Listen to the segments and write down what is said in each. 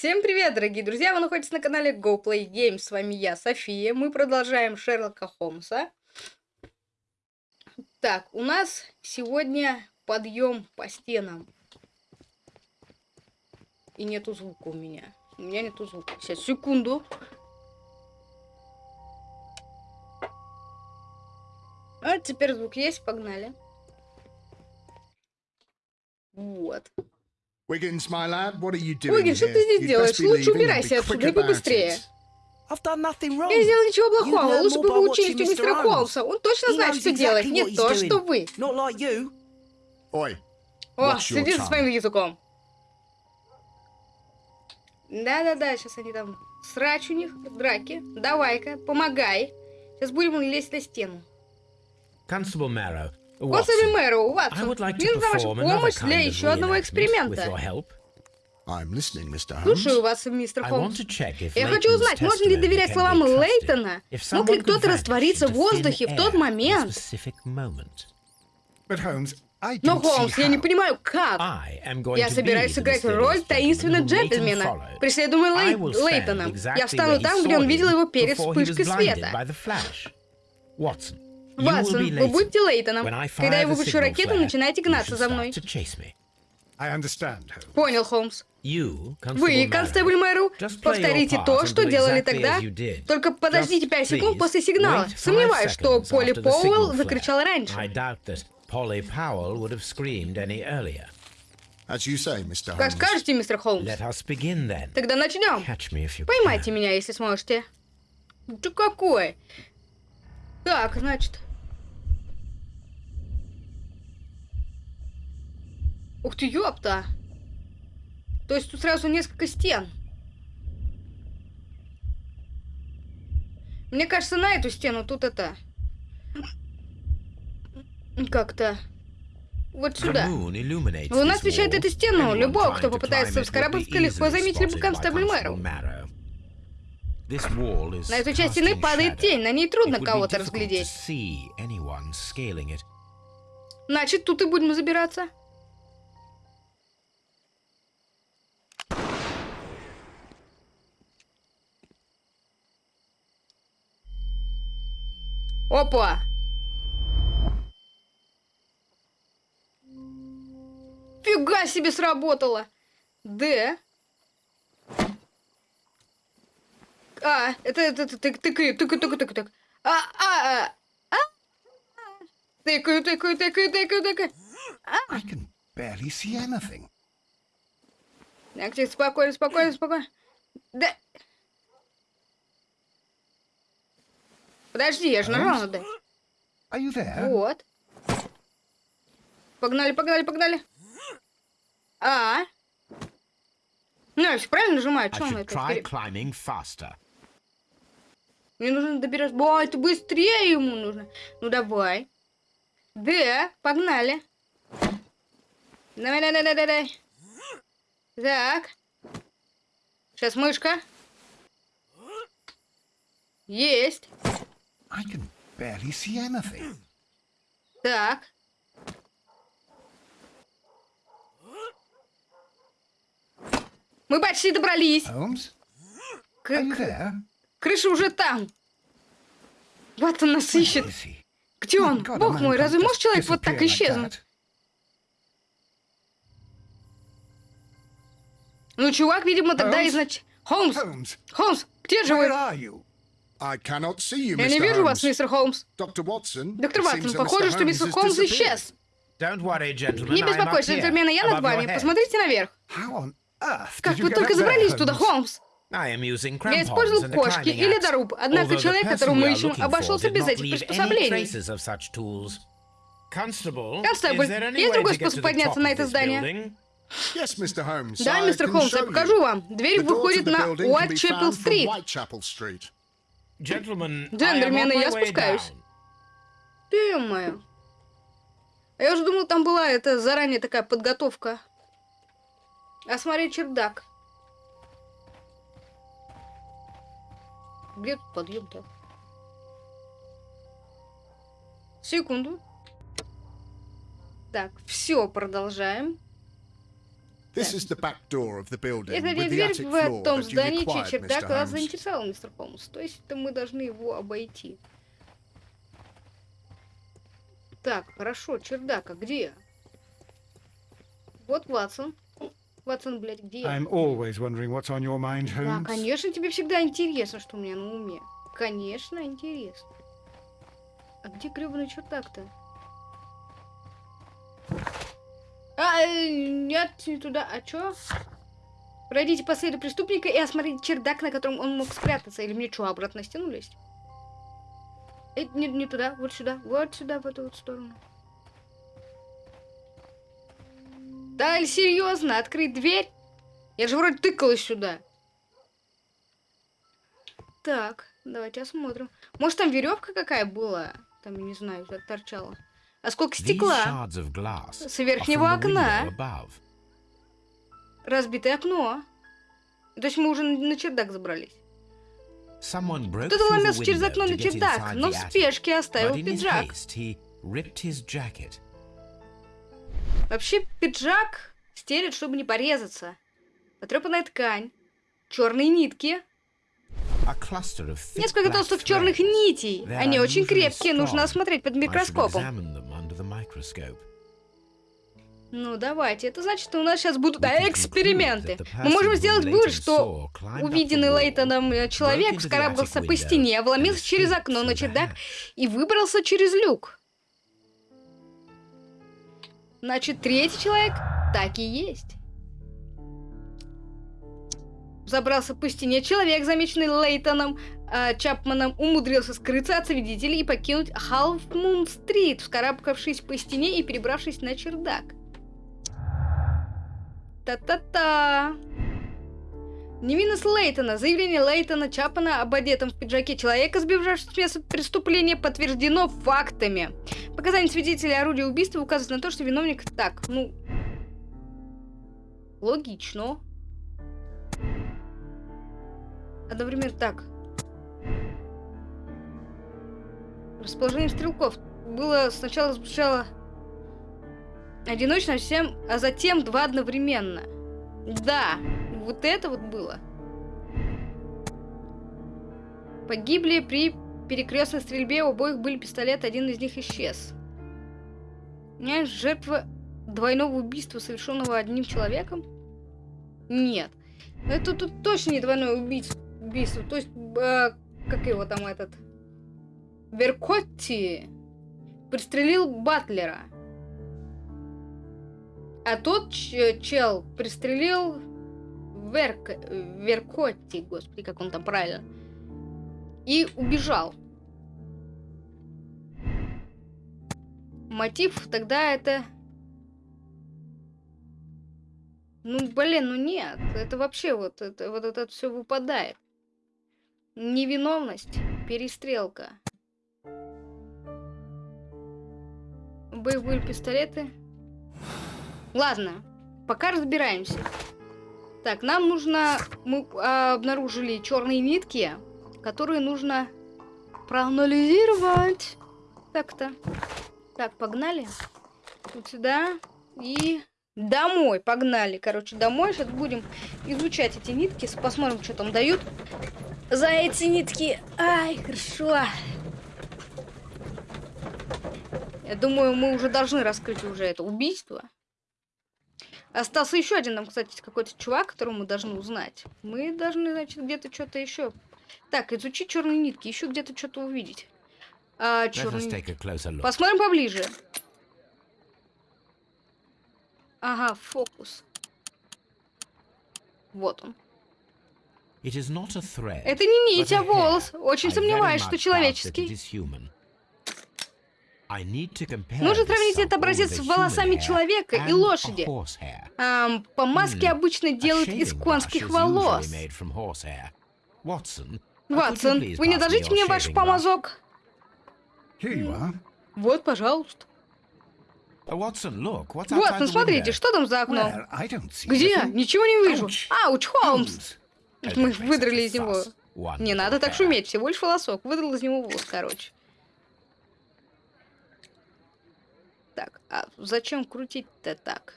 Всем привет, дорогие друзья! Вы находитесь на канале Go Play Games. С вами я, София. Мы продолжаем Шерлока Холмса. Так, у нас сегодня подъем по стенам. И нету звука у меня. У меня нету звука. Сейчас, секунду. А теперь звук есть, погнали. Вот. Wiggins, my lad, what are you doing Уиггин, что ты здесь делаешь? Лучше убирайся отсюда и побыстрее. it. I've done nothing wrong. Я не сделал ничего You плохого. Лучше more бы вы учились у мистера. Холмса. Он точно знает, что делать. Не what he's то, что вы. Not like you. Oi, О, следи за своим языком. Да-да-да, сейчас они там срач у них, драки. Давай-ка, помогай. Сейчас будем лезть на стену. Constable Marrow, Watson, Мэру, like мне нужна ваша помощь для еще одного эксперимента. Слушаю вас, мистер Холмс. Я хочу узнать, можно ли доверять словам. Лейтона? Мог ли кто-то раствориться в воздухе в тот момент? Но, Холмс, я не понимаю, как. Я собираюсь сыграть роль таинственного джентльмена, I Лей... Лейтоном. Я встану там, где он видел его перед вспышкой света. by Ватсон, вы будете. Лейтоном. Когда я выпущу ракету, начинайте гнаться за мной. Понял, Холмс. Вы, констебль Мэру, повторите то, что делали тогда. Только подождите Just 5 секунд после сигнала. Сомневаюсь, что Полли signal закричал раньше. Как скажете, мистер Холмс. Тогда начнем. Поймайте меня, если сможете. Ты какой? Так, значит... Ух ты, ёпта! То есть тут сразу несколько стен. Мне кажется, на эту стену тут это... Как-то... Вот сюда. Луна освещает эту стену. Любого, кто попытается вскарабкаться, легко заметили бы Constable Мэру. На эту часть стены падает тень, на ней трудно кого-то разглядеть. Значит, тут и будем забираться. Опа! Фига себе сработало! Д. А, это, это, это, тык, тыкаю, тыкаю, тыкаю, тыкаю, тыкаю. А, а, а, а, а. Тыкаю, тыкаю, тыкаю, тыкаю, тыкаю. I can barely see anything. Так, тихо, спокойно, спокойно, спокойно. Да. Подожди, я же нажал на there? Вот. Погнали, погнали, погнали. А. Ну, я всё правильно нажимаю, что он это? Мне нужно добираться. Ой, это быстрее ему нужно. Ну давай. Да, погнали. Давай, давай, давай, давай. Так. Сейчас мышка. Есть. I can barely see anything. Так. Мы почти добрались. Holmes, К- крыша уже там. Вот он нас ищет. Где My он? Бог мой, разве может человек вот так исчезнуть? Ну, чувак, видимо, тогда Холмс? изнач... Холмс! Холмс, где же вы? Я не вижу вас, Holmes. мистер Холмс. Доктор it Ватсон, seems that похоже, Mr. что Holmes мистер Холмс исчез. Don't worry, gentlemen. Не беспокойтесь, джентльмены, я над вами. Посмотрите наверх. Как вы только забрались туда? Холмс? Я использовал кошки и climbing axe. ледоруб, однако человек, которого мы ищем, обошелся без этих приспособлений. Констебль, есть другой способ подняться на это здание? Да, мистер Холмс, я покажу вам. Дверь выходит на building Джентльмены, я спускаюсь. моя. А я уже думал, там была это заранее такая подготовка. Осмотреть чердак. Где тут подъем-то? Секунду. Так, все, продолжаем. This is the back door of the building Это with the attic в floor том that you здании, чей required, чердак Mr. вас Holmes. заинтересовал, мистер Холмс. То есть это мы должны его обойти. Так, хорошо, чердак, а где? Вот Ватсон. Ватсон, блядь, где? I'm always wondering what's on your mind, Да, Holmes. конечно, тебе всегда интересно, что у меня на уме. Конечно, интересно. А где гребаный чердак-то? А, э, нет, не туда. А чё? Пройдите по следу преступника и осмотрите чердак, на котором он мог спрятаться. Или мне что, обратно на стену лезть? Э, не, не туда, вот сюда, вот сюда, в эту вот сторону. Да, серьезно, открыть дверь? Я же вроде тыкалась сюда. Так, давайте осмотрим. Может, там веревка какая была? Там, не знаю, торчала. А сколько These стекла? С верхнего окна. Разбитое окно. То есть мы уже на чердак забрались. Кто-то ломился через окно на чердак, но в спешке оставил пиджак. Вообще пиджак стелят, чтобы не порезаться. Потрепанная ткань, черные нитки, несколько толстых черных нитей. Они очень крепкие, нужно осмотреть под микроскопом. Microscope. Ну, давайте. Это значит, что у нас сейчас будут эксперименты. Мы можем сделать вывод, что увиденный Лейтоном э, человек вскарабкался по стене, вломился через окно на чердак и выбрался через люк. Значит, третий человек так и есть. Забрался по стене человек, замеченный Лейтоном Чапманом, умудрился скрыться от свидетелей и покинуть Халфмун-стрит, вскарабкавшись по стене и перебравшись на чердак. Та-та-та. Невинность Лейтона. Заявление Лейтона Чапмана об одетом в пиджаке человека, сбежавшего с места преступления, подтверждено фактами. Показания свидетелей орудия убийства указывают на то, что виновник так, ну... Логично. Одновременно так. Расположение стрелков было сначала звучало одиночно, всем, а затем два одновременно. Да, вот это вот было. Погибли при перекрестной стрельбе, у обоих были пистолеты, один из них исчез. Не, жертва двойного убийства, совершенного одним человеком? Нет. Это тут точно не двойное убийство. убийство. То есть, э, как его там этот... Веркотти пристрелил Батлера. А тот чел пристрелил Верк... Веркотти, господи, как он там правильно. И убежал. Мотив тогда это... Ну, блин, ну нет. Это вообще вот это вот это все выпадает. Невиновность, перестрелка. Были пистолеты. Ладно, пока разбираемся. Так, нам нужно... Мы а, обнаружили черные нитки, которые нужно проанализировать. Так-то. Так, погнали. Вот сюда. И домой. Погнали. Короче, домой. Сейчас будем изучать эти нитки. Посмотрим, что там дают. За эти нитки. Ай, хорошо. Я думаю, мы уже должны раскрыть уже это убийство. Остался еще один нам, кстати, какой-то чувак, которого мы должны узнать. Мы должны, значит, где-то что-то еще. Так, изучить черные нитки, еще где-то что-то увидеть. А, черные. Посмотрим поближе. Ага, фокус. Вот он. Это не нить, а волос. Очень сомневаюсь, что человеческий. it is human. I need to compare Нужно сравнить этот образец с волосами человека и лошади. Ам, помазки Hmm. обычно делают из конских волос. Ватсон, вы не дадите мне ваш помазок? Вот, пожалуйста. Ватсон, смотрите, что там за окном? Где? Ничего не вижу. Ауч, Холмс. Мы выдрали из него. Не надо так шуметь, всего лишь волосок. Выдрал из него волос, короче. Так, а зачем крутить-то так?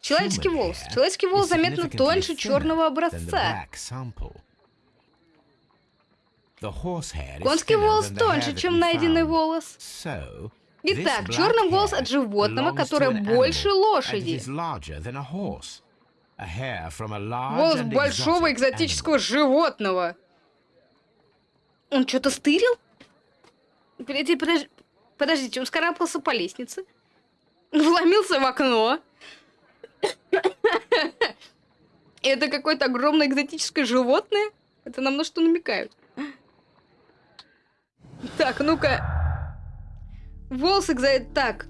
Человеческий волос. Человеческий волос заметно тоньше черного образца. Конский волос тоньше, чем найденный волос. Итак, черный волос от животного, которое больше лошади. Волос большого экзотического животного. Он что-то стырил? Подождите, подож- подождите, он скарабкался по лестнице. Вломился в окно. Это какое-то огромное экзотическое животное? Это нам на что намекают? Так, ну-ка. Волосы экзо... Так.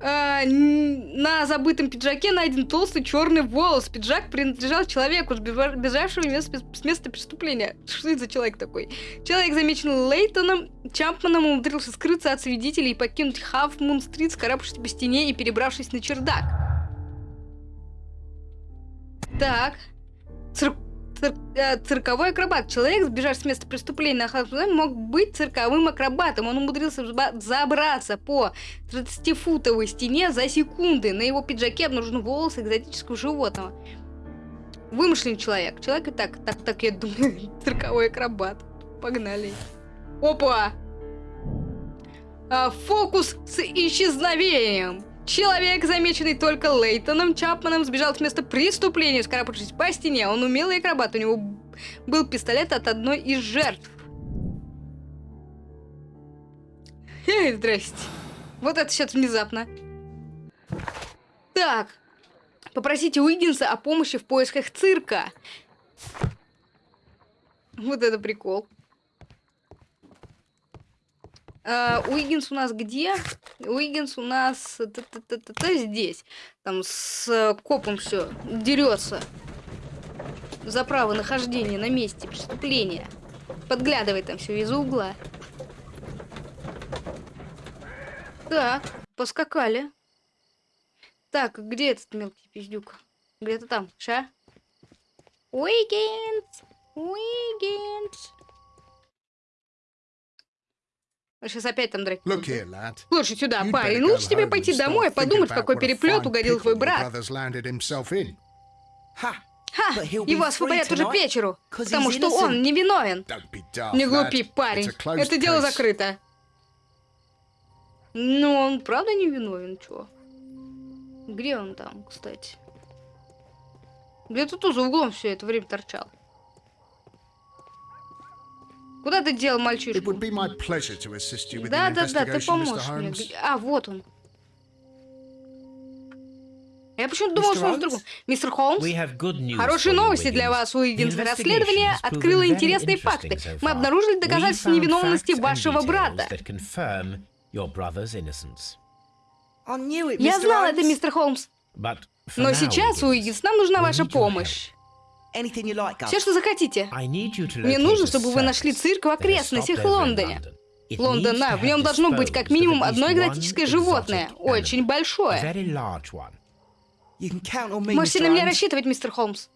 Н- на забытом пиджаке найден толстый черный волос. Пиджак принадлежал человеку, сбива- бежавшему с места, преступления. Что это за человек такой? Человек, замеченный Лейтоном Чампманом, умудрился скрыться от свидетелей и покинуть Хафмун-стрит, скарабкавшись по стене и перебравшись на чердак. Так. Цир- э, цирковой акробат. Человек, сбежавший с места преступления на Хафмун, мог быть цирковым акробатом. Он умудрился забраться по 30-футовой стене за секунды. На его пиджаке обнаружены волосы экзотического животного. Вымышленный человек. Человек и так, так, так, я думаю, цирковой акробат. Погнали. Опа! А, фокус с исчезновением. Человек, замеченный только Лейтоном Чапманом, сбежал с места преступления, скарабкавшись по стене. Он умелый акробат. У него был пистолет от одной из жертв. Эй, здрасте. Вот это сейчас внезапно. Так. Попросите Уиггинса о помощи в поисках цирка. Вот это прикол. А, Уиггинс у нас где? Уиггинс у нас т-т-т-т-т здесь. Там с копом все дерется. За право нахождения на месте преступления. Подглядывает там все из угла. Так, поскакали. Так, где этот мелкий пиздюк? Где-то там, ша? Уикенд! Уикенд! Сейчас опять там драки. Lad. Слушай сюда, парень, go лучше тебе пойти домой и подумать, в какой переплет угодил твой брат. Ха! Его освободят уже к вечеру, потому что он невиновен. Не глупи, парень. Это дело закрыто. Ну, он правда не виновен, чё? Где он там, кстати? Где-то тут за углом все это время торчал. Куда ты дел мальчишку? Да, да, да, ты поможешь мне. А, вот он. Я почему-то думал, что он другом. Мистер Холмс? Хорошие новости для вас, Расследование investigation has открыло интересные факты. Мы обнаружили доказательства невиновности вашего брата. Я знал это, мистер Холмс. Но сейчас, Уиггинс, нам нужна ваша помощь. Все, что захотите. Мне нужно, чтобы вы нашли цирк в окрестностях stopped over in Лондоне. London. It Лондон, needs да, to в нем должно быть как минимум одно экзотическое животное. Очень большое. Можете на меня рассчитывать, мистер Холмс.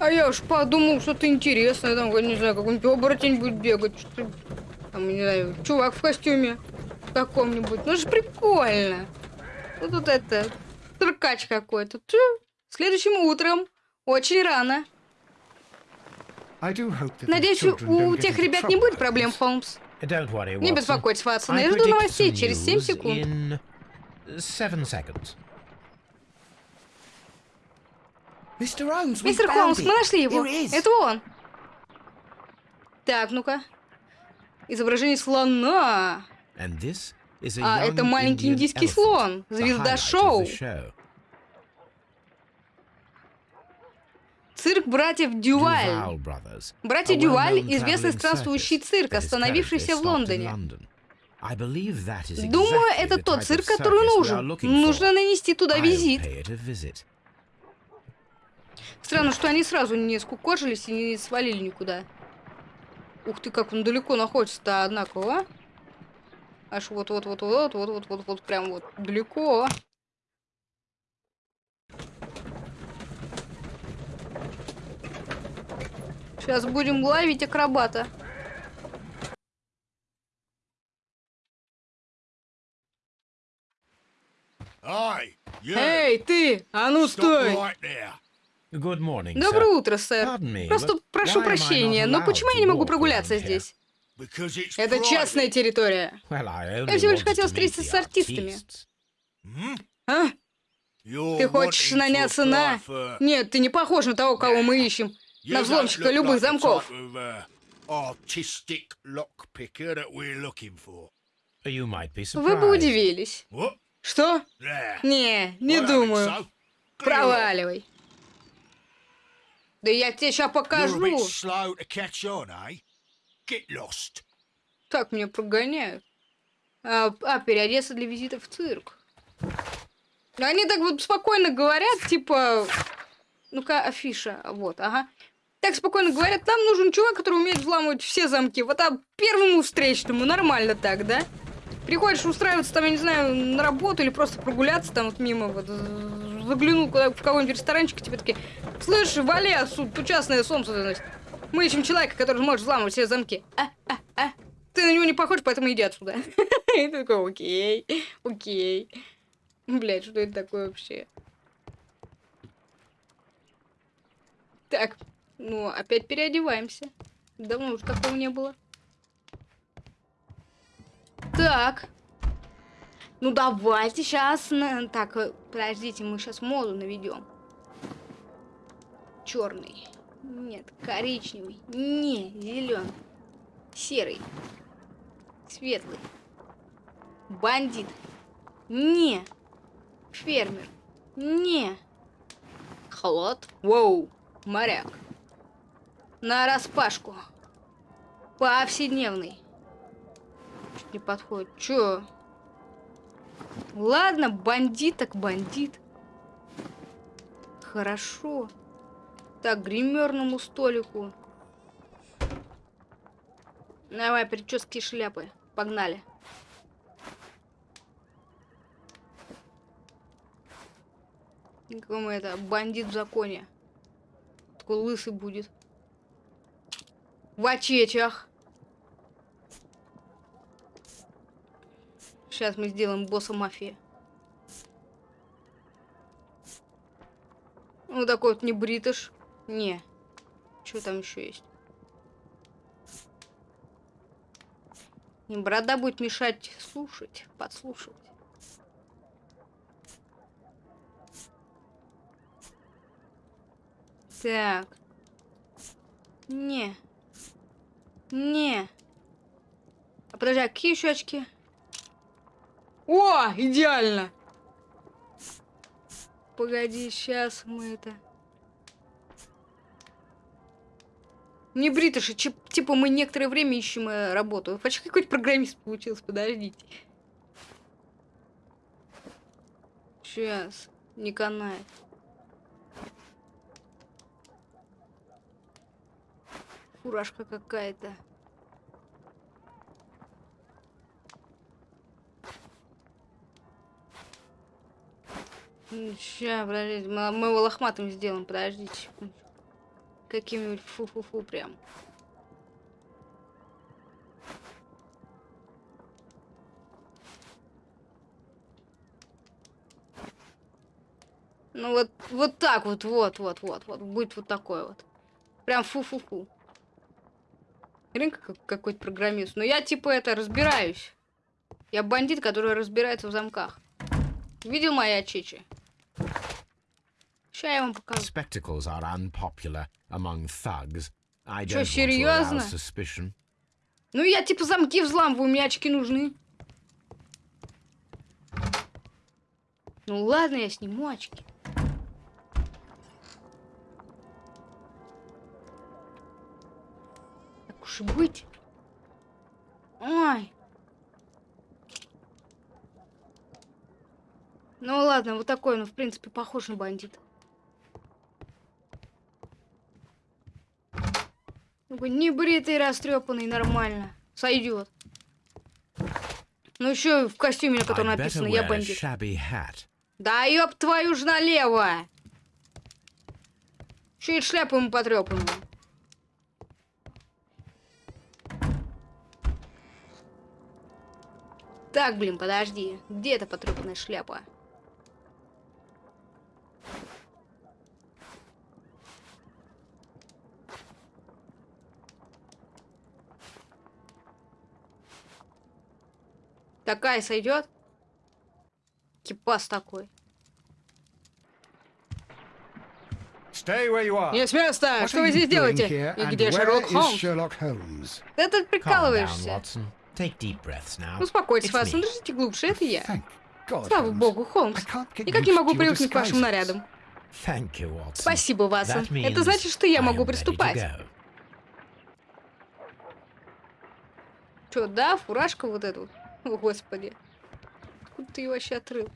А я уж подумал, что-то интересное, там, не знаю, какой-нибудь оборотень будет бегать, что там, не знаю, чувак в костюме каком-нибудь. Ну, же прикольно. Ну, тут это, циркач какой-то. Следующим утром, очень рано. Надеюсь, у тех ребят не будет проблем. Холмс. Не беспокойтесь, Ватсон, я жду новостей через 7 news секунд. we Мистер Холмс, мы нашли его. Это он. Так, ну-ка. Изображение слона. А, это маленький индийский слон. Звезда шоу. Цирк братьев Дюваль. Братья Дюваль известный странствующий цирк, остановившийся в Лондоне. Думаю, это тот цирк, который нужен. Нужно нанести туда визит. Странно, что они сразу не скукожились и не свалили никуда. Ух ты, как он далеко находится-то, однако, а? Аж вот-вот-вот-вот-вот-вот-вот-вот, прям вот далеко. Сейчас будем ловить акробата. Эй, ты! А ну стой! Good morning, Доброе утро, сэр. Просто прошу прощения, но почему я не могу прогуляться здесь? Это частная территория. Я всего лишь хотел встретиться с артистами. Hmm? А? Ты хочешь наняться на... Нет, ты не похож на того, кого мы ищем. На взломщика любых замков. uh, Вы бы удивились. Что? Не, не думаю. Проваливай. Да я тебе сейчас You're a покажу. Get. Так меня прогоняют. А, а, переодеться для визита в цирк. Они так вот спокойно говорят, типа... Ну-ка, афиша. Вот, ага. Так спокойно говорят, нам нужен чувак, который умеет взламывать все замки. Вот а первому встречному нормально так, да? Приходишь устраиваться там, я не знаю, на работу или просто прогуляться там вот мимо, вот заглянул куда в какой-нибудь ресторанчик, тебе такие, слышь, вали отсюда, тут частное солнце заносит. Мы ищем человека, который может взламывать все замки. Ты на него не похож, поэтому иди отсюда. И ты такой, окей, окей. Блять, что это такое вообще? Так, ну, опять переодеваемся. Давно уже такого не было. Так. Ну, давайте сейчас... Так, э, подождите, мы сейчас моду наведем. Черный. Нет, коричневый. Не, зеленый. Серый. Светлый. Бандит. Не. Фермер. Не. Холод. Воу. Моряк. На распашку. Повседневный. Чуть не подходит. Чё? Ладно, бандит так бандит. Хорошо. Так, гримерному столику. Давай, прически и шляпы. Погнали. Мы это, бандит в законе. Такой лысый будет. В очечах. Сейчас мы сделаем босса мафии. Ну, такой вот не бритыш. Не. Что там еще есть? Борода будет мешать слушать, подслушивать. Так. Не. Не. А подожди, а какие еще очки? О, идеально! Погоди, сейчас мы это... Не бритыши, типа мы некоторое время ищем э, работу. Почти какой-то программист получился, подождите. Сейчас, не канает. Фуражка какая-то. Сейчас, подождите, мы, его лохматым сделаем, подождите. Каким-нибудь фу-фу-фу прям. Ну вот, вот так вот, вот, вот, вот, вот, будет вот такой вот. Прям фу-фу-фу. Рынка как какой-то программист. Но я типа это разбираюсь. Я бандит, который разбирается в замках. Видел мои чечи? Сейчас я вам покажу. Spectacles are unpopular among thugs. I don't серьёзно? arouse suspicion. Ну я типа замки взламываю, мне очки нужны. Ну ладно, я сниму очки. Так уж и быть. Ой. Ну ладно, вот такой, ну в принципе похож на бандита. Небритый, растрепанный, нормально. Сойдет. Ну еще в костюме, на котором написано «Я бандит». Да ёб твою ж налево! И шляпу ему потрепанную. Так, блин, подожди. Где эта потрепанная шляпа? Такая сойдет? Кипас такой. Stay where you are. Не с места! What Что вы здесь делаете? И где Шерлок Холмс? Да ты прикалываешься. Успокойтесь, Ватсон, дышите глубже, это я. Слава богу, Холмс. Никак не могу привыкнуть к вашим нарядам. Thank you, Watson. Спасибо, Ватсон. Это значит, что я могу приступать. Чё, да, фуражка вот эту? О, господи. Откуда ты ее вообще отрыл?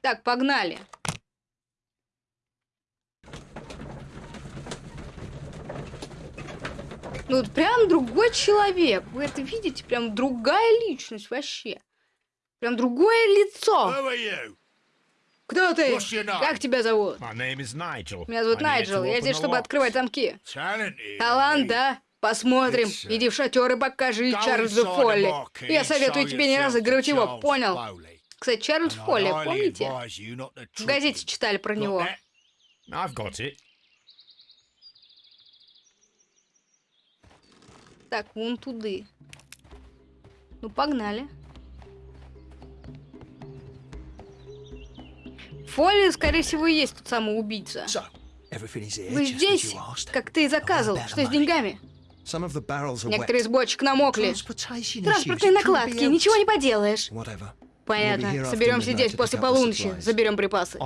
Так, погнали. Ну, вот прям другой человек. Вы это видите? Прям другая личность вообще. Прям другое лицо. Who are you? Кто ты? Как тебя зовут? My name is Nigel. Меня зовут Найджел. Я здесь, чтобы открывать замки. Талант, да? Посмотрим. Иди в шатер и покажи Чарльзу Фолли. Я советую тебе не разыгрывать его, понял? Кстати, Чарльз Фолли, помните? В газете читали про него. Так, вон туды. Ну, погнали. Фолли, скорее всего, и есть тот самый убийца. Вы здесь, как ты и заказывал. Что с деньгами? Некоторые из бочек намокли. Транспортные накладки, ничего не поделаешь. Понятно. Соберемся здесь после полуночи. Заберем припасы.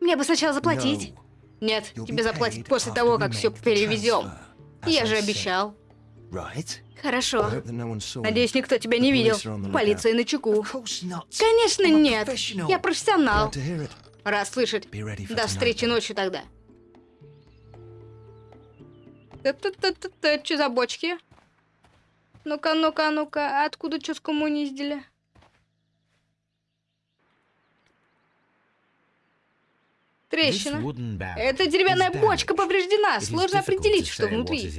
Мне бы сначала заплатить. Нет, тебе заплатят после того, как все перевезем. Я же обещал. Хорошо. Надеюсь, никто тебя не видел. Полиция на чеку. Конечно, нет. Я профессионал. Раз слышать. До встречи ночью тогда. Что за бочки? Ну-ка, ну-ка, ну-ка, откуда что скоммуниздили? Трещина. Эта деревянная бочка повреждена. Сложно определить, что внутри.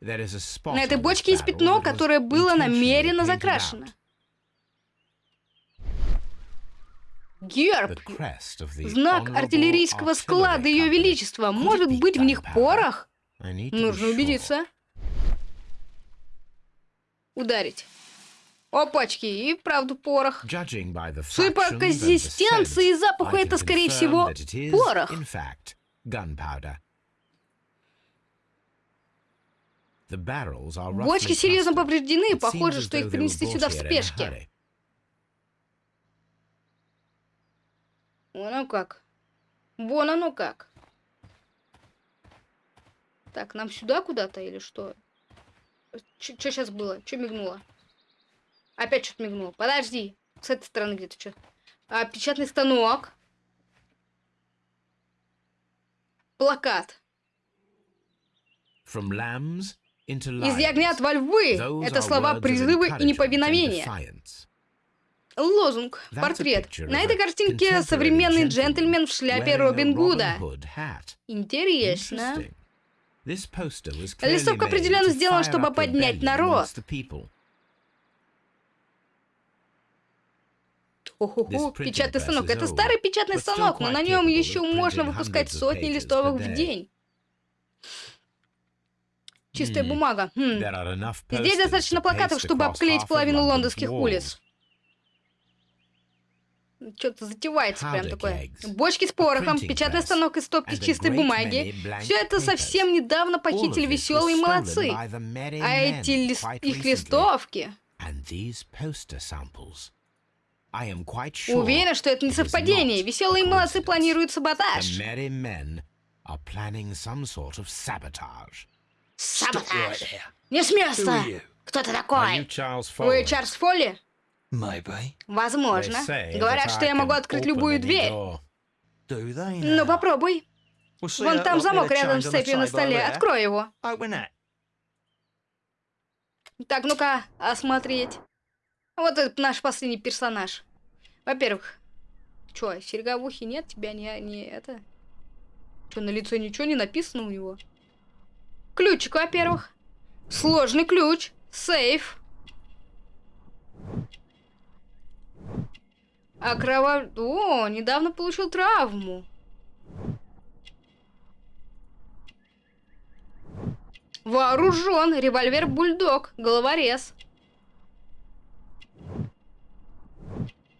На этой бочке есть пятно, которое было намеренно закрашено. Герб. Знак артиллерийского склада Ее. Величества. Может быть в них порох? Нужно убедиться. Ударить. Опачки, и вправду порох. Судя по консистенции и запаху, это, скорее всего, порох. Бочки серьезно повреждены, похоже, что их принесли сюда в спешке. Вон оно как. Вон оно как. Так, нам сюда куда-то или что? Что сейчас было? Что мигнуло? Опять что-то мигнуло. Подожди. С этой стороны где-то что. А, печатный станок. Плакат. From lambs into Из ягнят lions. во львы. Это слова призыва и неповиновения. Лозунг. Портрет. На этой картинке современный джентльмен в шляпе Робин Гуда. Интересно. Листовка определенно сделана, чтобы поднять народ. Охо-хо, печатный станок. Это старый печатный станок, но на нем еще можно выпускать сотни листовок в день. Чистая Hmm. бумага. Хм. Здесь достаточно плакатов, чтобы обклеить половину лондонских улиц. Что-то затевается прям такое. Бочки с порохом, печатный станок из стопки чистой бумаги. Все это совсем недавно похитили веселые молодцы. А эти лист... их листовки... Уверен, что это не совпадение. Веселые молодцы планируют саботаж. Саботаж. Не с места. Кто ты такой? Вы? Чарльз Фолли? Возможно. Говорят, что я могу открыть любую дверь. Ну, попробуй. Вон там замок рядом с цепью на столе. Открой его. Так, ну-ка, осмотреть. Вот этот наш последний персонаж. Во-первых, чё, ухе нет? Тебя не, не это... Чё, на лице ничего не написано у него? Ключик, во-первых. Сложный ключ. Сейф. А кровав... О, недавно получил травму. Вооружен. Револьвер Бульдог. Головорез.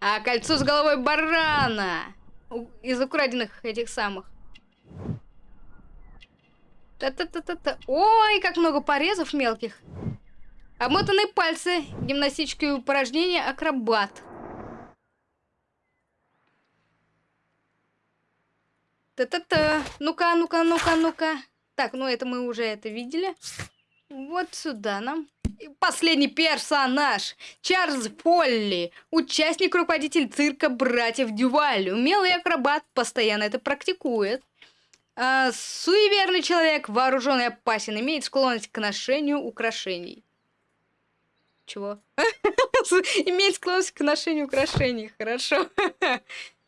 А кольцо с головой барана. Из украденных этих самых. Та-та-та-та-та. Ой, как много порезов мелких. Обмотанные пальцы. Гимнастические упражнения. Акробат. Та-та-та. Ну-ка, ну-ка, ну-ка, ну-ка. Так, ну это мы уже это видели. Вот сюда нам. И последний персонаж. Чарльз Полли. Участник, руководитель цирка братьев Дюваль. Умелый акробат, постоянно это практикует. А, суеверный человек, вооруженный опасен, имеет склонность к ношению украшений. Чего? Имеет склонность к ношению украшений. Хорошо.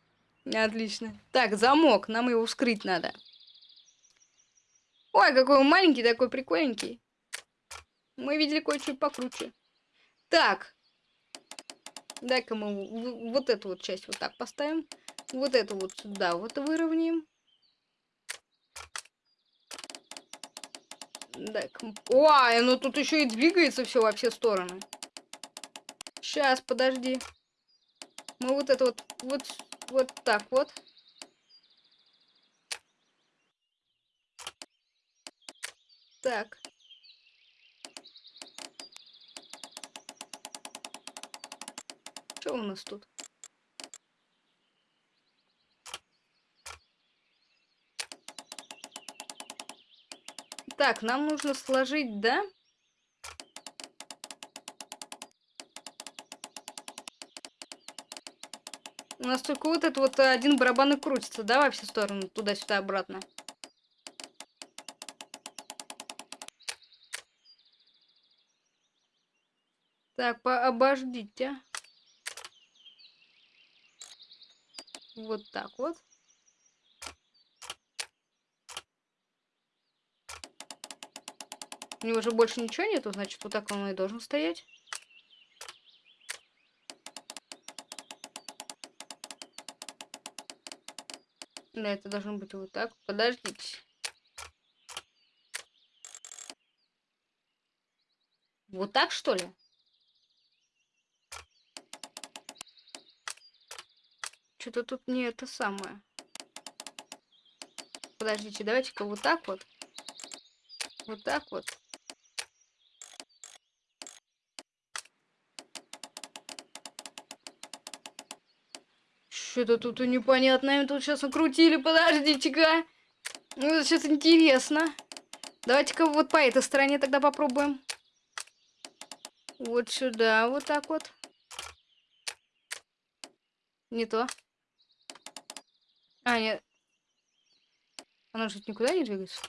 Отлично. Так, замок. Нам его вскрыть надо. Ой, какой он маленький, такой прикольненький. Мы видели кое-что покруче. Так. Дай-ка мы вот эту вот часть вот так поставим. Вот эту вот сюда вот выровняем. Так. Ой, ну тут еще и двигается все во все стороны. Сейчас, подожди. Мы вот это вот, вот, вот так вот. Так. Что у нас тут? Так, нам нужно сложить, да? У нас только вот этот вот один барабан и крутится, да, во все стороны, туда-сюда, обратно. Так, по обождите. Вот так вот. У него же больше ничего нету, значит, вот так он и должен стоять. Да, это должно быть вот так. Подождите. Вот так, что ли? Что-то тут не это самое. Подождите, давайте-ка вот так вот. Вот так вот. Что-то тут непонятное тут сейчас накрутили. Подождите-ка. Ну, это сейчас интересно. Давайте-ка вот по этой стороне тогда попробуем. Вот сюда, вот так вот. Не то. А, нет. Она же никуда не двигается.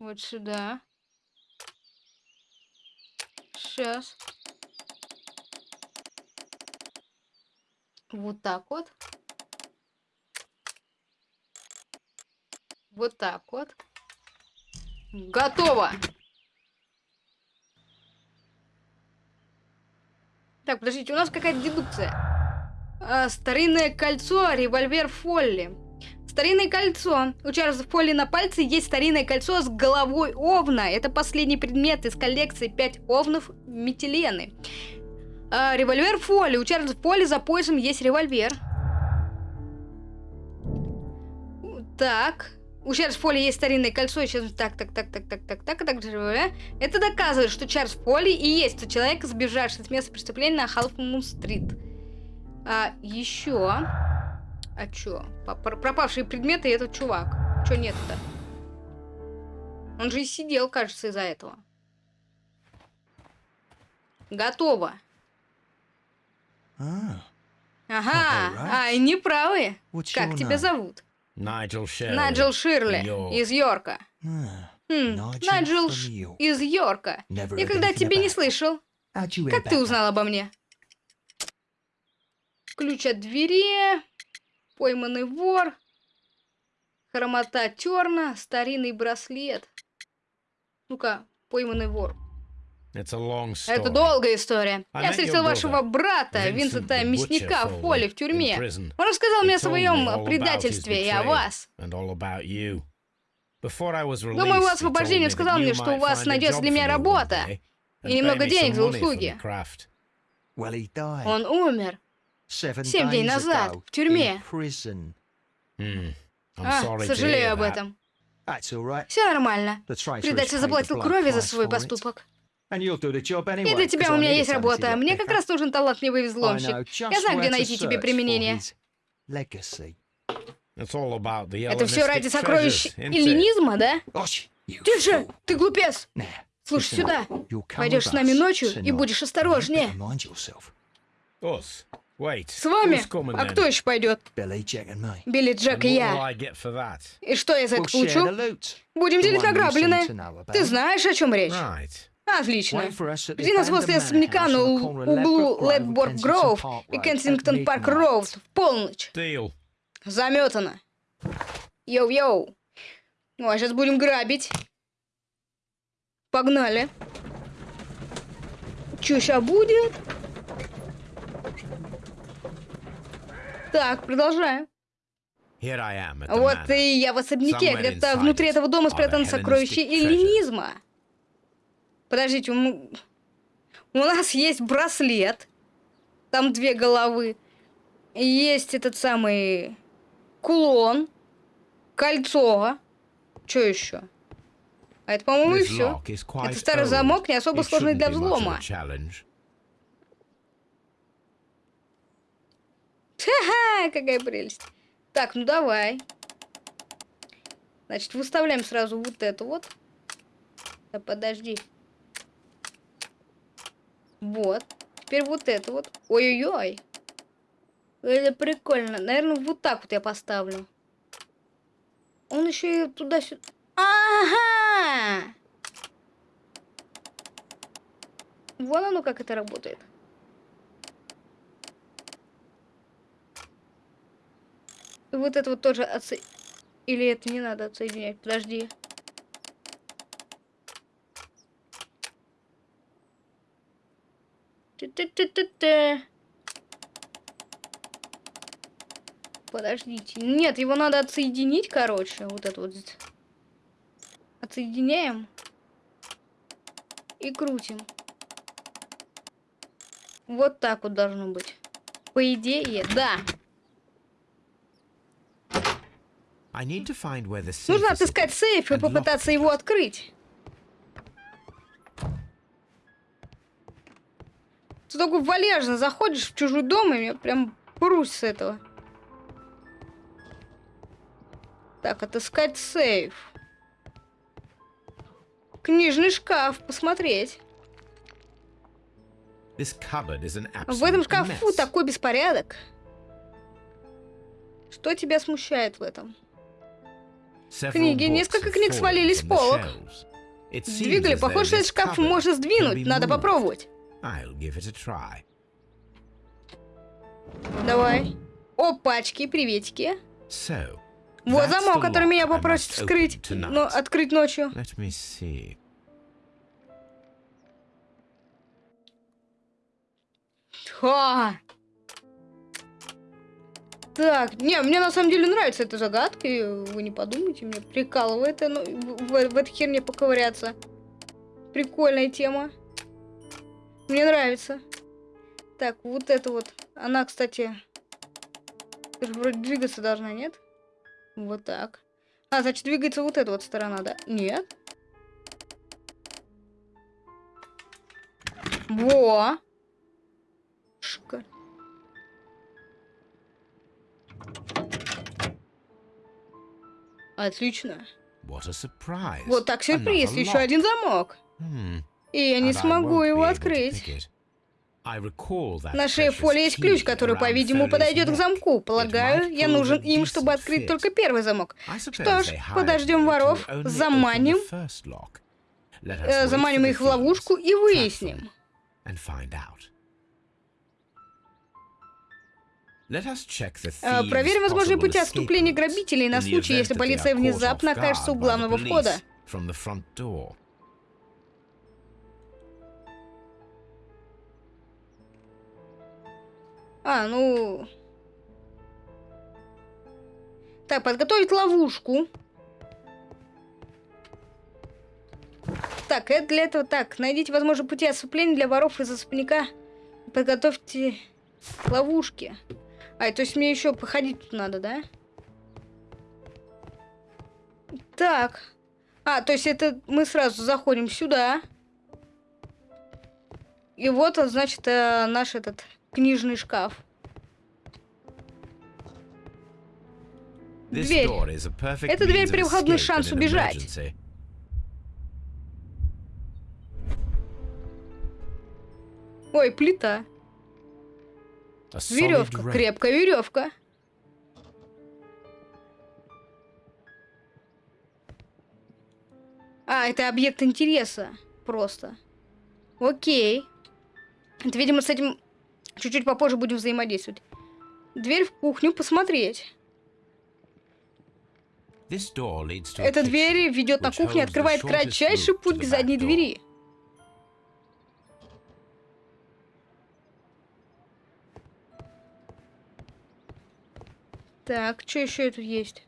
Вот сюда. Сейчас. Вот так вот. Вот так вот. Готово! Так, подождите, у нас какая-то дедукция. А, старинное кольцо, револьвер Фолли. Старинное кольцо. У Чарльза Фолли на пальце есть старинное кольцо с головой овна. Это последний предмет из коллекции 5 овнов Метилены. А, револьвер Фолли. У Чарльза Фолли за поясом есть револьвер. Так. У Чарльза Фолли есть старинное кольцо. Сейчас так, так, так, так, так, так, так, так, так. Это доказывает, что Чарльз Фолли и есть тот человек, сбежавший с места преступления на Халфмун-стрит. А еще... А чё? Пропавшие предметы и этот чувак. Чё нет-то? Он же и сидел, кажется, из-за этого. Готово. Ага, а они правы. Как тебя зовут? Найджел Ширли. Из Йорка. Хм, Найджел из Йорка. Никогда тебя не слышал. Как ты узнал обо мне? Ключ от двери, пойманный вор, хромота терна, старинный браслет. Ну-ка, пойманный вор. Это долгая история. I Я встретил вашего брата, Винсента Мясника, в поле, в тюрьме. Он рассказал мне о своем предательстве и о вас. Думаю, его освобождение сказал мне, что у вас найдется для меня работа и немного денег за услуги. Он умер. Семь дней назад, в тюрьме. А, сожалею об этом. Все нормально. Предатель заплатил крови за свой поступок. And you'll do the job anyway. И для тебя у I меня есть работа. Мне как раз нужен талантливый взломщик. Я знаю, где найти тебе применение. Это все ради сокровищ эллинизма, да? Тише! fool. Ты глупец! Слушай сюда. Пойдешь с нами ночью и будешь осторожнее. С вами? А кто еще пойдет? Билли, And Джек и я. И что я за это получу? Будем The делить награбленное. Ты знаешь, о чем речь? Отлично. Жди нас возле особняка на углу Kensington Grove Park и Road Kensington Park. Road в полночь. Заметано. Йоу-йоу. Ну, а сейчас будем грабить. Погнали. Чё сейчас будет? Так, продолжаем. Вот и я в особняке. Где-то внутри этого дома сокровища Hellenistic эллинизма. Подождите, у у нас есть браслет. Там две головы. Есть этот самый кулон, кольцо. Что еще? А это, по-моему, и все. Это старый замок, не особо сложный для взлома. Ха-ха, какая прелесть. Так, ну давай. Значит, выставляем сразу вот эту вот. Да подожди. Вот. Теперь вот это вот. Ой-ой-ой. Это прикольно. Наверное, вот так вот я поставлю. Он еще и туда-сюда. Ага! Вон оно как это работает. И вот это вот тоже отсо... Или это не надо отсоединять? Подожди. Ты-ты-ты-ты-ты. Подождите. Нет, его надо отсоединить, короче. Вот это вот. здесь. Отсоединяем. И крутим. Вот так вот должно быть. По идее, да. Нужно отыскать сейф и попытаться его открыть. Ты такой вальяжно заходишь в чужой дом, и я прям прусь с этого. Так, отыскать сейф. Книжный шкаф, посмотреть. В этом шкафу mess. такой беспорядок. Что тебя смущает в этом? Книги, несколько книг свалились с полок. though Похоже, этот шкаф можно can сдвинуть. Надо попробовать. I'll give it a try. Давай. Опачки, приветики. So, Вот замок, который меня must вскрыть, но открыть ночью. Let me see. Ха! Так, не, мне на самом деле нравится эта загадка, вы не подумайте, мне прикалывает ну, в, в, в этой херне поковыряться. Прикольная тема. Мне нравится. Так, вот это вот. Она, кстати, вроде двигаться должна, нет? Вот так. А, значит, двигается вот эта вот сторона, да? Нет. Во! Шикарно. Отлично. Вот так сюрприз. Еще один замок. Hmm. И я не смогу его открыть. На шее Фоли есть ключ, который, по-видимому, подойдет к замку. Полагаю, я нужен им, чтобы открыть только первый замок. Что ж, подождем воров, заманим, э, заманим их в ловушку и выясним. Э, Проверим возможные пути отступления грабителей на случай, если полиция внезапно окажется у главного входа. А, ну... Так, подготовить ловушку. Так, это для этого так. Найдите возможные пути отступления для воров из особняка. Подготовьте ловушки. А, то есть мне еще походить тут надо, да? Так. А, то есть это мы сразу заходим сюда. И вот он, значит, э, наш этот книжный шкаф. Дверь. Эта дверь escape шанс убежать. Ой, плита. Веревка. Крепкая веревка. А, это объект интереса. Просто. Окей. Это, видимо, с этим чуть-чуть попозже будем взаимодействовать. Дверь в кухню посмотреть. Эта дверь ведет на кухню и открывает кратчайший путь к задней двери. Так, что еще тут есть?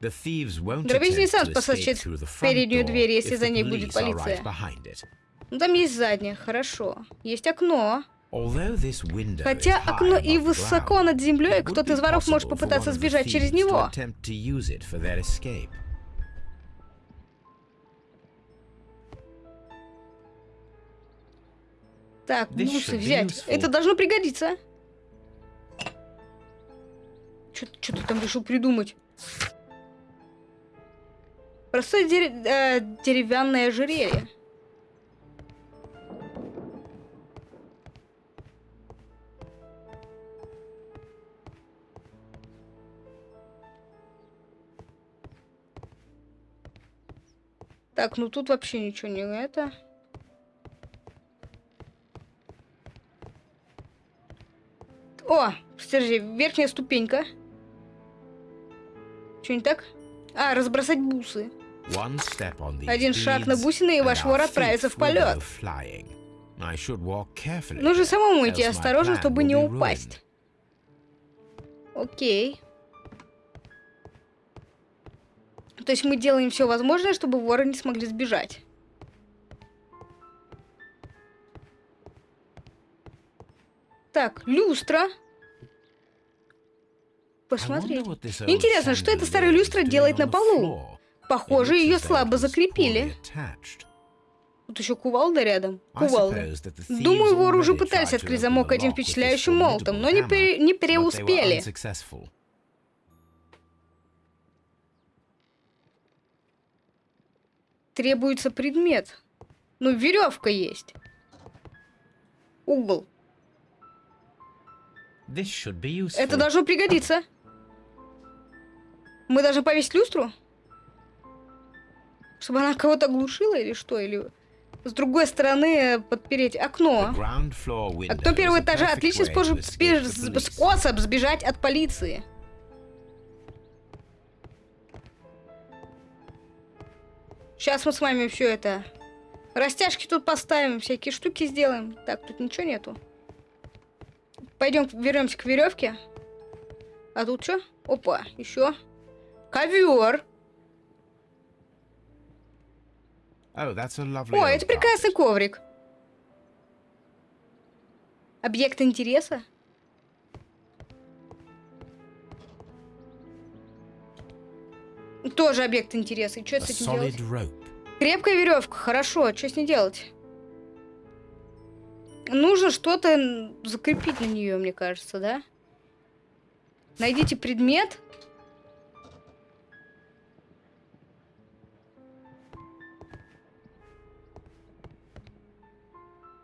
The thieves won't Дробись не attempt сам to спасать front переднюю дверь, если за ней будет полиция. Ну, там есть задняя, хорошо. Есть окно. Хотя окно и высоко над землей, кто-то из воров может попытаться сбежать через него. Так, бусы взять. Это должно пригодиться. Что ты там решил придумать? Простое дере- э, деревянное ожерелье. Так, ну тут вообще ничего не это. О, подожди, верхняя ступенька. Что не так? А, разбросать бусы. Один шаг на бусины, и ваш вор отправится в полет. Нужно самому идти осторожно, чтобы не упасть. Окей. То есть мы делаем все возможное, чтобы воры не смогли сбежать. Так, люстра. Посмотреть. Old Интересно, что эта старая люстра делает на полу? Похоже, ее слабо закрепили. Тут еще кувалда рядом. Кувалда. Думаю, воры уже пытались открыть замок этим впечатляющим молотом, но не, пере- не hammer, Требуется предмет. Ну, веревка есть. Угол. Это должно пригодиться. Мы должны повесить люстру? Чтобы она кого-то глушила или что? Или с другой стороны подпереть окно. Окно первого этажа to способ, способ сбежать от полиции. Сейчас мы с вами все это... Растяжки тут поставим, всякие штуки сделаем. Так, тут ничего нету. Пойдем, вернемся к веревке. А тут что? Опа, еще. Ковер. Oh, that's a lovely О, это прекрасный коврик. Объект интереса? Тоже объект интереса. И что с этим делать? rope. Крепкая веревка, хорошо. Что с ней делать? Нужно что-то закрепить на нее, мне кажется, да? Найдите предмет.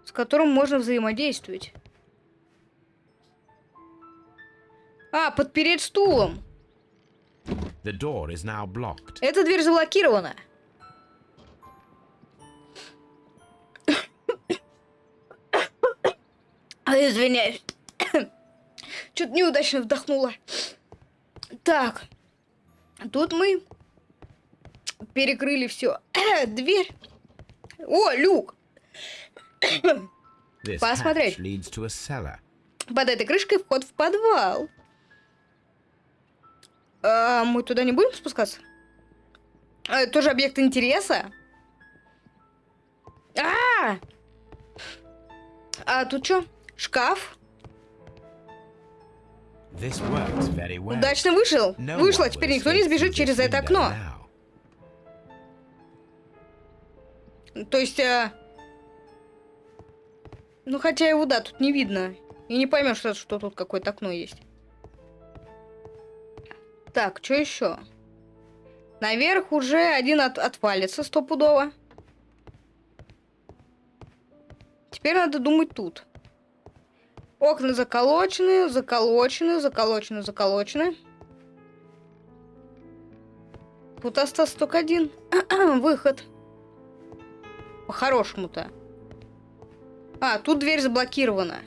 С которым можно взаимодействовать. А, подпереть стулом. The door is now blocked. Эта дверь заблокирована. А, Извиняюсь. Что-то неудачно вдохнула. Так. Тут мы перекрыли все. Дверь. О, люк. Посмотреть. Под этой крышкой вход в подвал. А мы туда не будем спускаться? А, тоже объект интереса? А! А тут что? Шкаф? Well. Удачно вышел. No Вышло, теперь никто не сбежит через это окно. now. То есть, а, ну хотя его, да, тут не видно. И не поймешь, что, что тут какое-то окно есть. Так, что еще? Наверх уже один от, отвалится стопудово. Теперь надо думать тут. Окна заколочены, заколочены, заколочены, заколочены. Тут остался только один выход. По-хорошему-то. А, тут дверь заблокирована.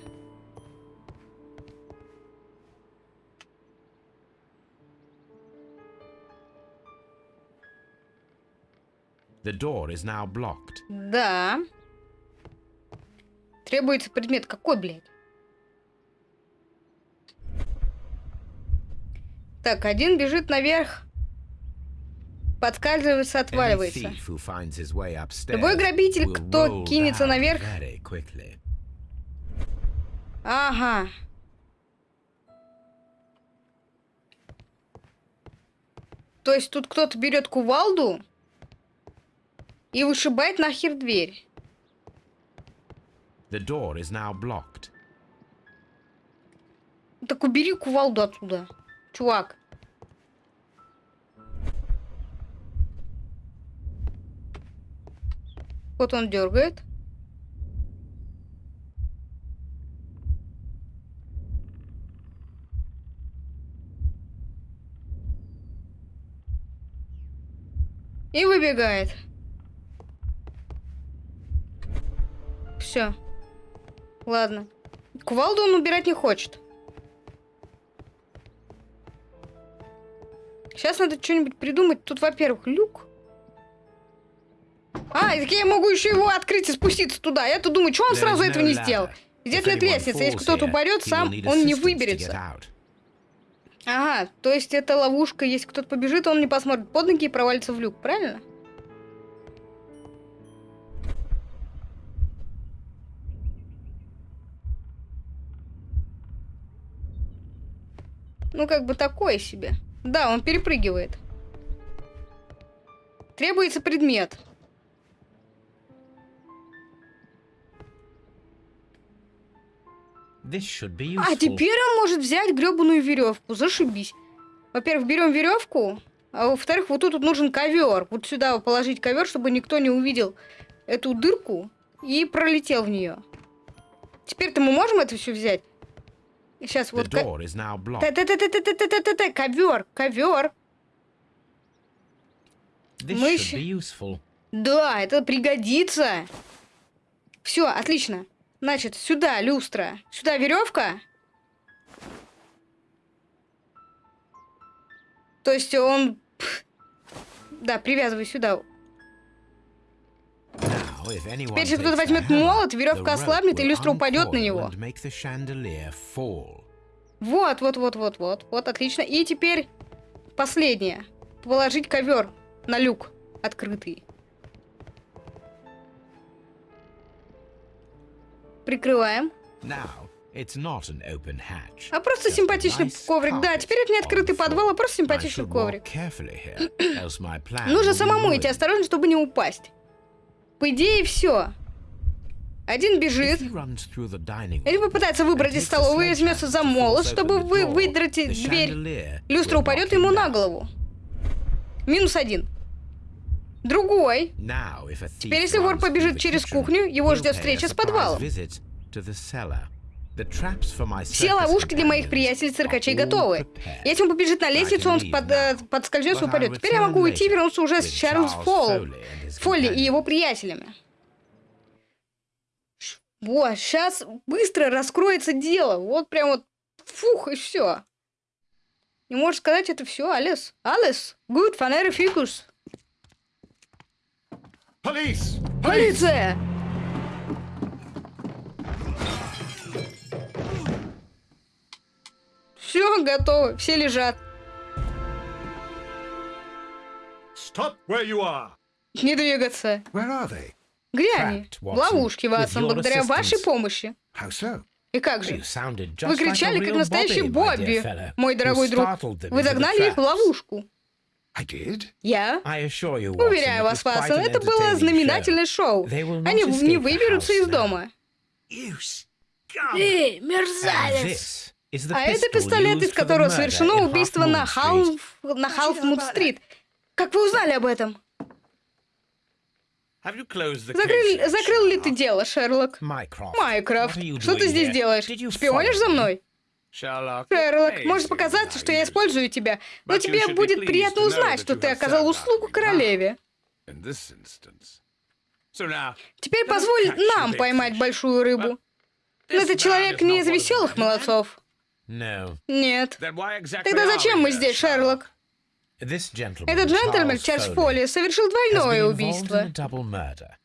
The door is now blocked. Да. Требуется предмет. Какой, блядь? Так, один бежит наверх. Подскальзывается, отваливается. Любой грабитель, кто кинется наверх. Ага. То есть тут кто-то берет кувалду и вышибает нахер дверь. The door is now blocked. Так убери кувалду отсюда, чувак. Вот он дергает. И выбегает. Все. Ладно. Кувалду он убирать не хочет. Сейчас надо что-нибудь придумать. Тут, во-первых, люк. А, так я могу еще его открыть и спуститься туда. Я-то думаю, что он сразу этого не сделал? Здесь нет лестницы. Если кто-то упадет, сам он не выберется. Ага, то есть это ловушка. Если кто-то побежит, он не посмотрит под ноги и провалится в люк, правильно? Ну, как бы такое себе. Да, он перепрыгивает. Требуется предмет. А теперь он может взять гребаную веревку. Зашибись. Во-первых, берем веревку, а во-вторых, вот тут вот нужен ковер. Вот сюда положить ковер, чтобы никто не увидел эту дырку и пролетел в нее. Теперь-то мы можем это все взять? Сейчас вот. Та-та-та-та-та-та-та-та, ковер, ковер. Мы. Да, это пригодится. Все, отлично. Значит, сюда люстра, сюда веревка. То есть он... Да, привязывай сюда. Теперь, takes кто-то возьмет молот, веревка ослабнет, и люстра упадет на него. Вот, вот, вот, вот, вот. Вот, отлично. И теперь последнее. Положить ковер на люк открытый. Прикрываем. А просто симпатичный коврик. Да, теперь это не открытый подвал, а просто симпатичный коврик. Нужно самому идти осторожно, чтобы не упасть. По идее, все. Один бежит, или room попытается выбрать из столовой и возьмется за молот, чтобы вы выдрать дверь. Люстра упадет ему на голову. Минус один. Другой. Теперь, если вор побежит через кухню, его ждет встреча с подвалом. Все ловушки для моих приятелей-циркачей готовы. Если он побежит на лестницу, он под, э, подскользнется и упадет. Теперь я могу уйти и вернуться уже с Чарльз Фолл, Фолли и его приятелями. Вот, сейчас быстро раскроется дело. Вот прям вот фух, и все. Не можешь сказать это все, Алис. Алис, good, фанера фикус. Полиция! Все, готово, все лежат. Stop where you are. Не двигаться. Where are they? Где они? В ловушке, Ватсон, благодаря вашей помощи. How so? И как же? Вы кричали, как настоящий Бобби, мой дорогой друг. Вы загнали их в ловушку. I did? Я? I assure you, Watson, Уверяю вас, Ватсон, это было знаменательное шоу. Они не выберутся из дома. Эй, мерзавец! А это пистолет, из которого совершено убийство на. Халф... на Халфмуд-стрит. Как вы узнали об этом? Закрыл, закрыл ли ты дело, Шерлок? Майкрофт, что ты здесь делаешь? Шпионишь за мной? Шерлок, может показаться, что я использую тебя, но тебе будет приятно узнать, что ты оказал услугу королеве. Теперь позволь нам поймать большую рыбу. Но этот человек не из веселых молодцов. No, Нет. Then why exactly Тогда зачем мы здесь? Шерлок? this gentleman, Этот джентльмен, Чарльз Фолли, совершил двойное убийство. a double murder.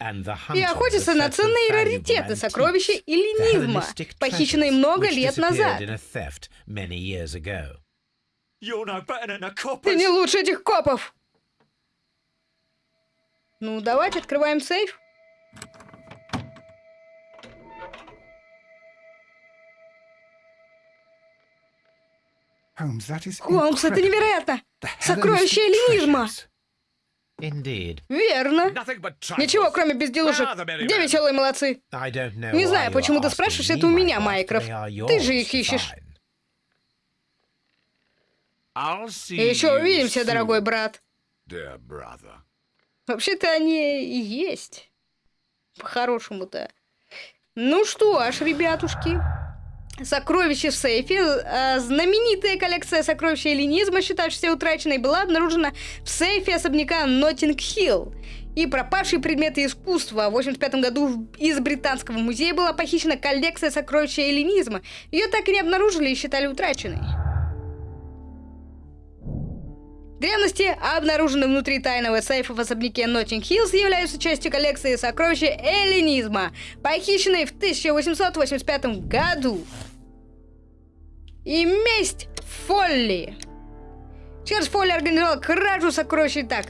And the И охотится на ценные раритеты, сокровища и the ленизма, похищенные много лет назад. Ты не лучше этих копов! Ну, давайте открываем сейф. Холмс, это невероятно! Сокровище эллинизма! Indeed. Верно. Ничего, кроме безделушек. Где веселые молодцы? Не знаю, почему ты спрашиваешь это у меня, are Ты же их ищешь. И еще увидимся, дорогой брат. Вообще-то они и есть. По-хорошему-то. Ну что ж, ребятушки. Сокровище в сейфе. э, Знаменитая коллекция сокровищ эллинизма, считавшаяся утраченной, была обнаружена в сейфе особняка Ноттинг-Хилл. И пропавшие предметы искусства. В 85 году из Британского музея была похищена коллекция сокровищ эллинизма. Ее так и не обнаружили и считали утраченной. Древности, обнаруженные внутри тайного сейфа в особняке Ноттинг Хиллз, являются частью коллекции сокровища эллинизма, похищенной в 1885 году. И месть Фолли. Чарльз Фолли организовал кражу сокровища так.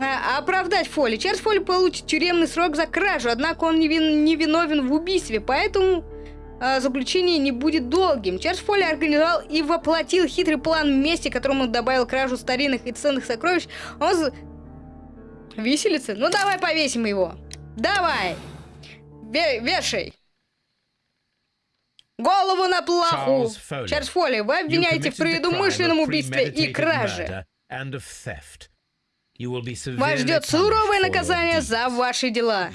А, оправдать Фолли. Чарльз Фолли получит тюремный срок за кражу, однако он не, вин- не виновен в убийстве, поэтому а, заключение не будет долгим. Чарльз Фолли организовал и воплотил хитрый план мести, которому добавил кражу старинных и ценных сокровищ. Он... з- Виселица? Ну давай повесим его. Давай. Ве- вешай. Голову на плаху. Чарльз Фолли, вы обвиняете в предумышленном убийстве и краже. Вас ждет суровое наказание за ваши дела.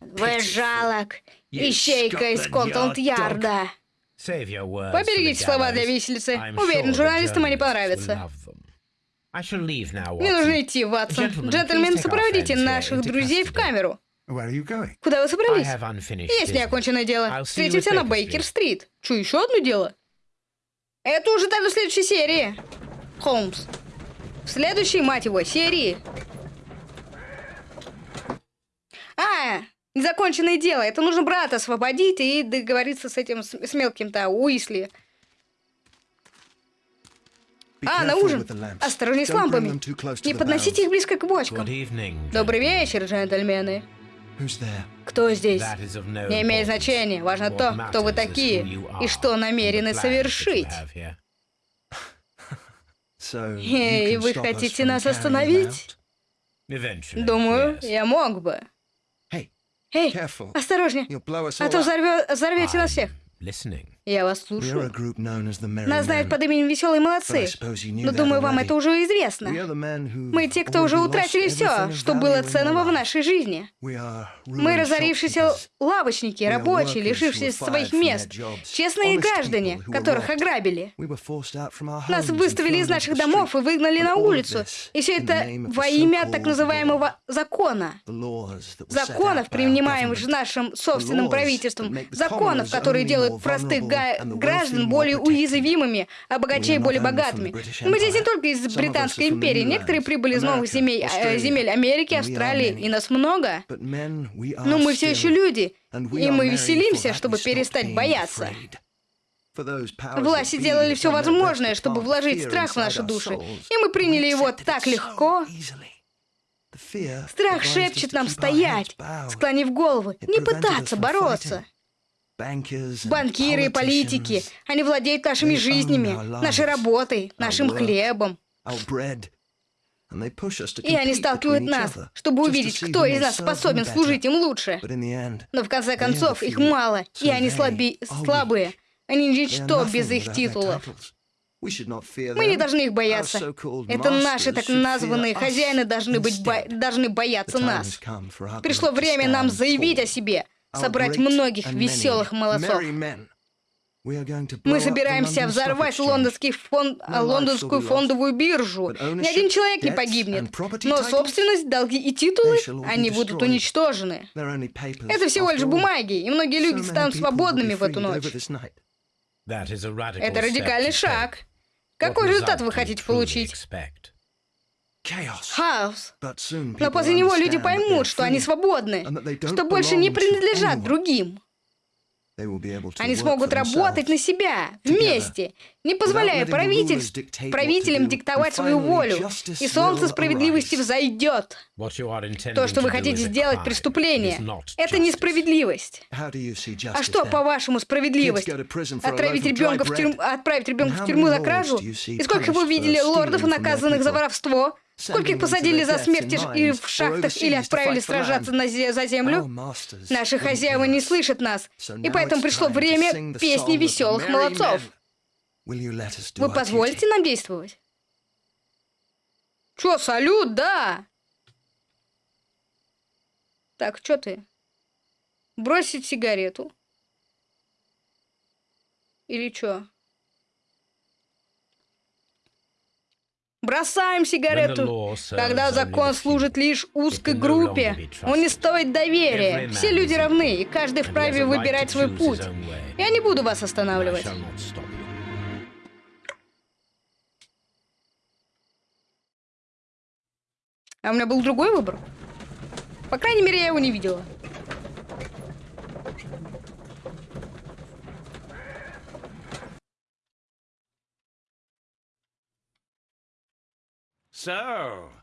Вы жалок. Ищейка из Скотланд-Ярда. Поберегите слова для виселицы. Уверен, журналистам они понравятся. Мне нужно идти, Ватсон. Our сопроводите наших друзей в камеру. Where are you going? Куда вы I собрались? have unfinished Есть неоконченное дело. I'll see you Встретимся на Бейкер-стрит. Че, еще одно дело? Это уже даже в следующей серии. Холмс. В следующей, мать его, серии. А, незаконченное дело. Это нужно брата освободить и договориться с этим, с, с мелким-то Уисли. А, на ужин. Осторожней с лампами. Не подносите их близко к бочкам. Добрый вечер, джентльмены. Who's there? Кто здесь? That is of no Не имеет значения. Важно What то, кто вы matters is такие who you и are что намерены совершить. have here. So, you И can вы stop us хотите нас остановить? Думаю, я мог бы. Hey, Эй, careful. осторожнее, а то взорвете нас всех. Я вас слушаю. Нас знают под именем Веселые молодцы. Но думаю, вам это уже известно. Мы те, кто уже утратили все, что было ценного в нашей жизни. Мы разорившиеся лавочники, рабочие, were своих мест, честные граждане, которых ограбили. Нас выставили из наших домов и выгнали на улицу. И все это во имя так называемого закона. Законов, принимаемых нашим собственным правительством. Законов, которые делают простых vulnerable wealthy граждан более уязвимыми, а богачей более богатыми. Мы здесь не только из Британской империи. Некоторые прибыли из новых земель, Australia. земель Америки, Австралии. И нас много. Но мы все еще люди. И мы веселимся, чтобы перестать бояться. Власти делали все возможное, чтобы вложить страх в наши души, и мы приняли его так легко. Страх шепчет нам стоять, склонив головы, не пытаться бороться. Банкиры и политики, они владеют нашими жизнями, нашей работой, нашим хлебом. И они сталкивают нас, чтобы увидеть, кто из нас способен служить им лучше. Но в конце концов их мало, и они слаби... слабые. Они ничто без их титулов. Мы не должны их бояться. Это наши так названные хозяины должны, быть бо... должны бояться нас. Пришло время нам заявить о себе, собрать многих веселых молодцов. Мы собираемся взорвать лондонский фон... лондонскую фондовую биржу. Ни один человек не погибнет. Но собственность, долги и титулы, они будут уничтожены. Это всего лишь бумаги, и многие люди станут свободными в эту ночь. Это радикальный шаг. Какой результат вы хотите получить? Хаос. Но после него люди поймут, что они свободны, что больше не принадлежат другим. Они смогут работать на себя, вместе, не позволяя правительств, правителям диктовать свою волю, и солнце справедливости взойдет. То, что вы хотите сделать преступление, это несправедливость. А что, по-вашему, справедливость? Отправить ребенка в тюрьму, отправить ребенка в тюрьму за кражу? И сколько вы видели лордов, наказанных за воровство? Скольких посадили за смерть и в шахтах или отправили сражаться на зе за землю? Наши хозяева не слышат нас, и поэтому пришло время песни веселых молодцов. Вы позволите нам действовать? Чё, салют, да? Так, чё ты? Бросить сигарету? Или чё? Бросаем сигарету. Когда закон служит лишь узкой группе, он не стоит доверия. Все люди равны, и каждый вправе выбирать свой путь. Я не буду вас останавливать. А у меня был другой выбор. По крайней мере, я его не видела.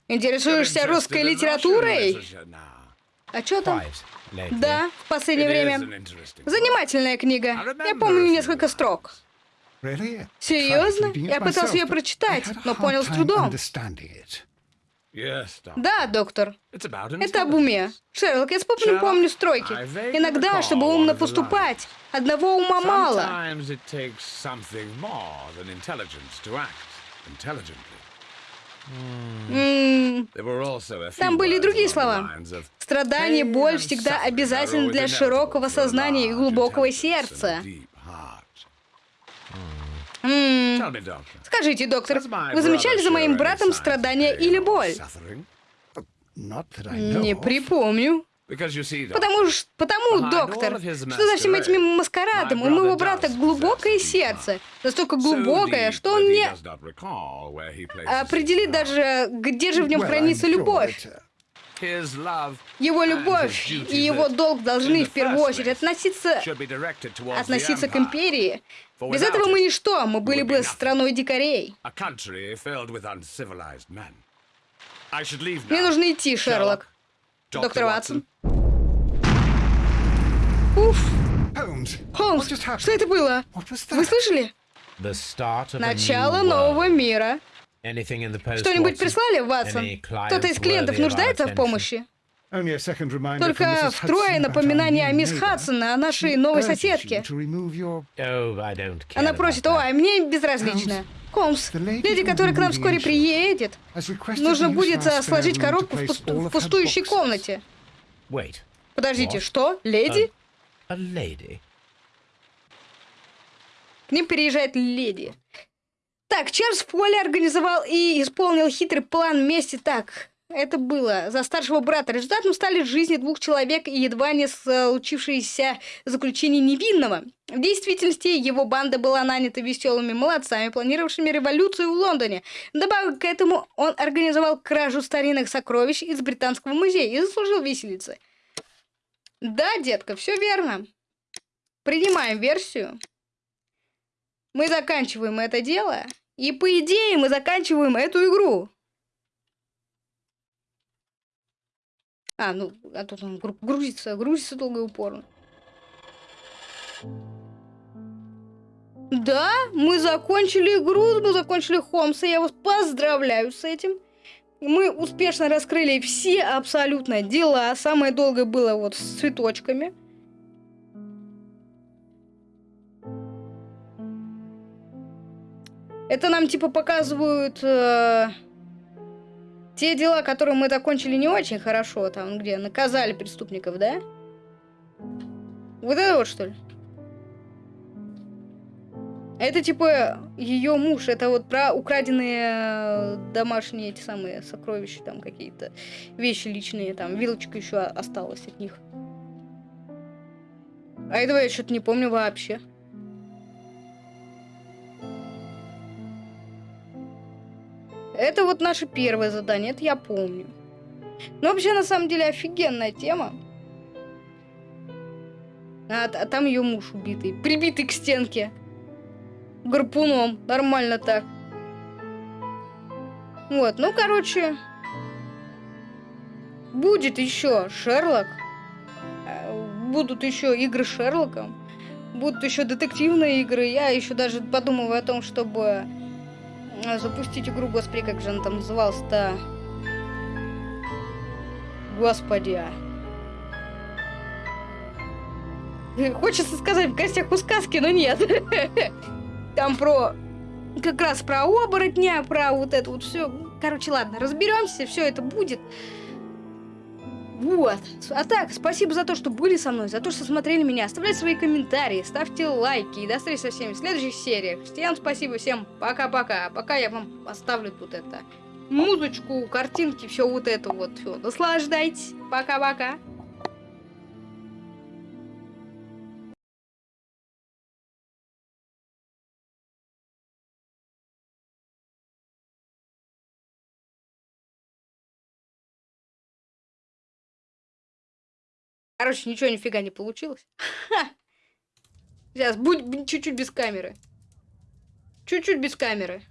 Интересуешься русской литературой? А что там? Да, в последнее время. Занимательная книга. Я помню несколько строк. Серьезно? Я пытался ее прочитать, но понял с трудом. Да, доктор. Это об уме. Шерлок, я спокойно помню стройки. Иногда, чтобы умно поступать, одного ума мало. Там были и другие слова. Страдание, боль всегда обязательны для широкого сознания и глубокого сердца. Скажите, доктор, вы замечали за моим братом страдания или боль? Не припомню. Потому, потому, доктор, что за всем этим маскарадом? У моего брата глубокое сердце. Настолько глубокое, что он не определит даже, где же в нем хранится любовь. Его любовь и его долг должны в первую очередь относиться, относиться к империи. Без этого мы ничто, мы были бы страной дикарей. Мне нужно идти, Шерлок. Доктор Ватсон. Уф. Холмс, что это было? Вы слышали? Начало нового мира. Что-нибудь прислали, Ватсон? Кто-то из клиентов нуждается в помощи? Только втрое напоминание о мисс Хадсон, о нашей новой соседке. Она просит, ой, мне безразлично. Холмс, леди, которая к нам вскоре приедет, нужно будет а, сложить коробку в, пусту в пустующей комнате. Подождите, что? Леди? К ним переезжает леди. Так, Чарльз Фолли организовал и исполнил хитрый план вместе так. Это было за старшего брата. Результатом стали жизни двух человек и едва не случившееся заключение невинного. В действительности его банда была нанята веселыми молодцами, планировавшими революцию в Лондоне. Добавок к этому он организовал кражу старинных сокровищ из Британского музея и заслужил виселицы. Да, детка, все верно. Принимаем версию. Мы заканчиваем это дело. И по идее мы заканчиваем эту игру. А, ну, а тут он гру- грузится, грузится долго и упорно. Да, мы закончили игру, мы закончили Холмса, я вас поздравляю с этим. Мы успешно раскрыли все абсолютно дела. Самое долгое было вот с цветочками. Это нам типа показывают э, те дела, которые мы закончили не очень хорошо, там где наказали преступников, да? Вот это вот что ли? Это типа ее муж, это вот про украденные э, домашние эти самые сокровища, там какие-то вещи личные, там вилочка еще осталась от них. А этого я что-то не помню вообще. Это вот наше первое задание, это я помню. Но вообще, на самом деле, офигенная тема. А, а там ее муж убитый, прибитый к стенке. Гарпуном, нормально так. Вот, ну, короче, будет еще Шерлок. Э, Будут еще игры с Шерлоком. Будут еще детективные игры. Я еще даже подумываю о том, чтобы запустить игру, господи, как же она там называлась-то? Господи. а. Хочется сказать в гостях у сказки, но нет. Там про как раз про оборотня, про вот это вот все. Короче, ладно, разберемся, все это будет. Вот. А так, спасибо за то, что были со мной, за то, что смотрели меня. Оставляйте свои комментарии, ставьте лайки. И до встречи со всеми в следующих сериях. Всем спасибо, всем пока-пока. Пока я вам оставлю тут это музычку, картинки, все вот это вот. Все. Наслаждайтесь. Пока-пока. Короче, ничего нифига не получилось. Сейчас, будь чуть-чуть без камеры. Чуть-чуть без камеры.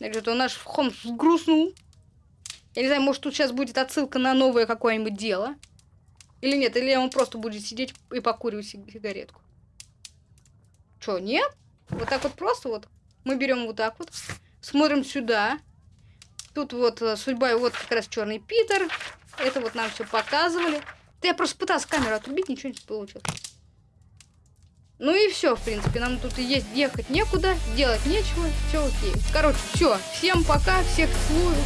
Что-то наш Холмс грустнул. Я не знаю, может тут сейчас будет отсылка на новое какое-нибудь дело. Или нет, или он просто будет сидеть и покуривать сиг- сигаретку. Чё, нет? Вот так вот просто вот. Мы берем вот так вот. Смотрим сюда. Тут вот э, судьба, и вот как раз черный Питер. Это вот нам все показывали. Да я просто пытался камеру отрубить, ничего не получилось. Ну и все, в принципе. Нам тут и есть ехать некуда, делать нечего. Все окей. Короче, все. Всем пока, всех целую.